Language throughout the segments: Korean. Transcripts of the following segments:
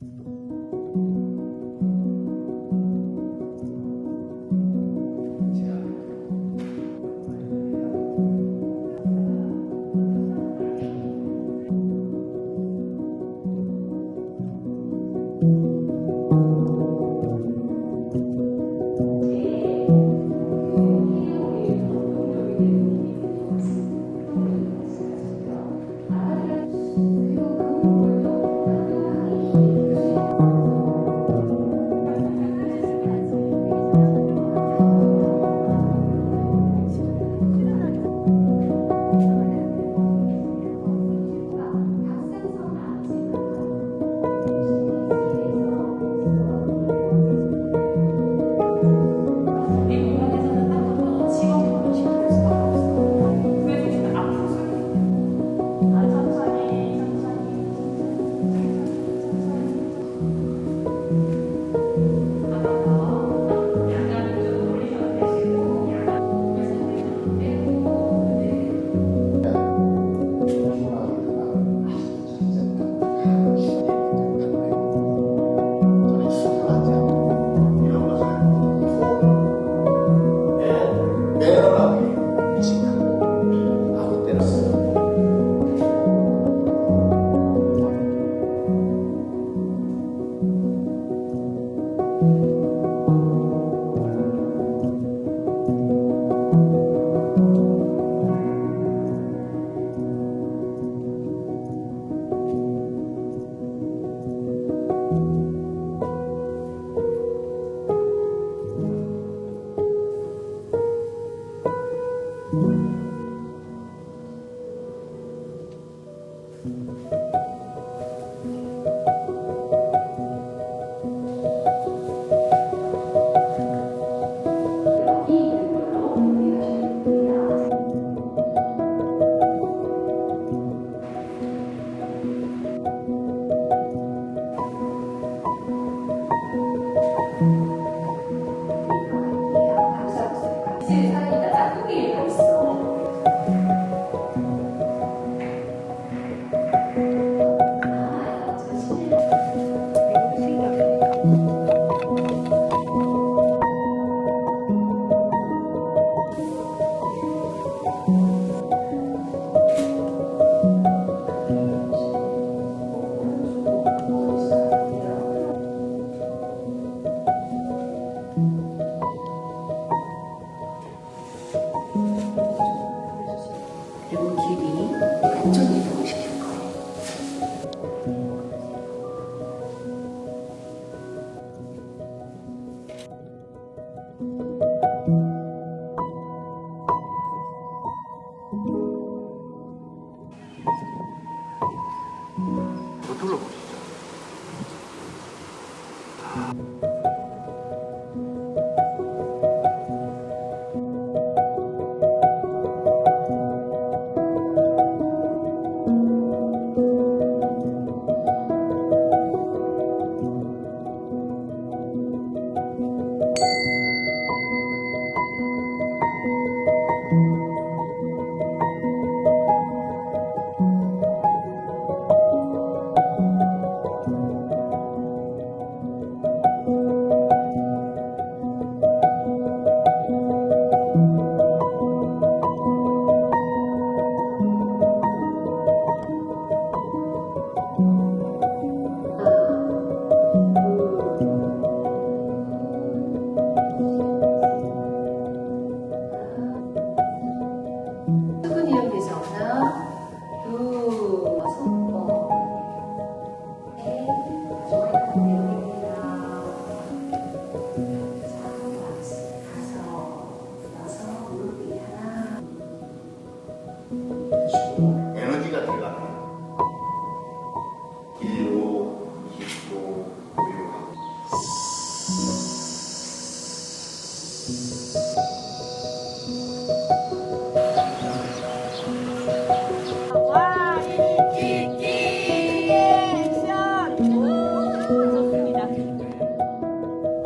thank mm -hmm. you 뭐 너 둘러보지.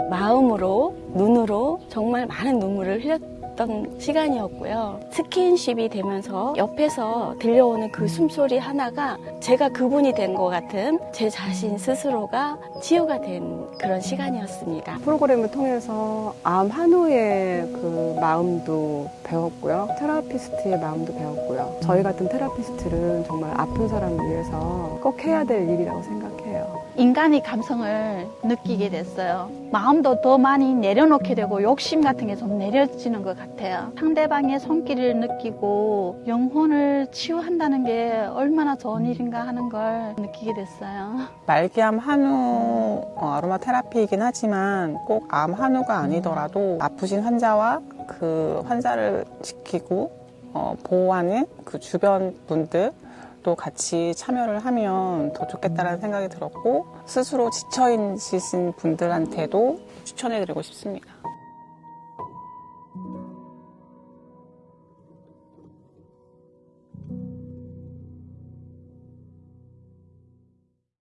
마음으로 눈으로 정말 많은 눈물을 흘렸 있었던 시간이었고요. 스킨십이 되면서 옆에서 들려오는 그 숨소리 하나가 제가 그분이 된 것 같은 제 자신 스스로가 치유가 된 그런 시간이었습니다. 프로그램을 통해서 암 한우의 그 마음도 배웠고요. 테라피스트의 마음도 배웠고요. 저희 같은 테라피스트는 정말 아픈 사람을 위해서 꼭 해야 될 일이라고 생각해요. 인간의 감성을 느끼게 됐어요. 마음도 더 많이 내려놓게 되고 욕심 같은 게 좀 내려지는 것 같아요. 상대방의 손길을 느끼고 영혼을 치유한다는 게 얼마나 좋은 일인가 하는 걸 느끼게 됐어요. 말기암 한우 어, 아로마 테라피이긴 하지만 꼭 암 한우가 아니더라도 아프신 환자와 그 환자를 지키고 어, 보호하는 그 주변 분들 또 같이 참여를 하면 더 좋겠다라는 생각이 들었고 스스로 지쳐 있으신 분들한테도 추천해드리고 싶습니다.